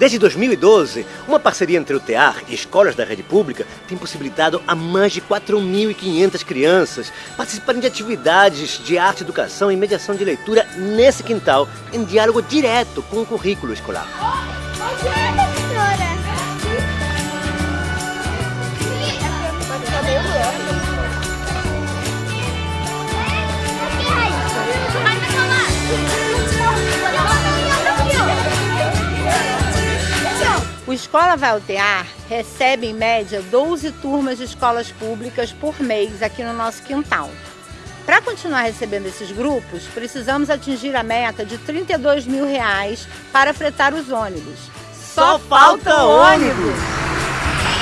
Desde 2012, uma parceria entre o TEAR e escolas da rede pública tem possibilitado a mais de 4.500 crianças participarem de atividades de arte, educação e mediação de leitura nesse quintal, em diálogo direto com o currículo escolar. O Escola Vai Altear recebe, em média, 12 turmas de escolas públicas por mês aqui no nosso quintal. Para continuar recebendo esses grupos, precisamos atingir a meta de 32 mil reais para fretar os ônibus. Só falta ônibus!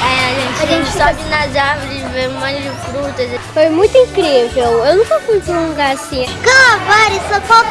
É, a gente, a gente sobe nas árvores, vê um monte de frutas. Foi muito incrível. Eu nunca fui para um lugar assim. Calma, só falta.